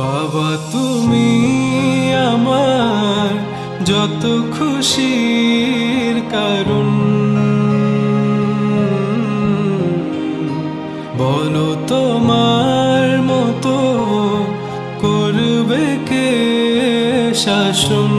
বাবা তুমি আমার যত খুশির কারণ। বলো তোমার মতো করবে কে শাসন?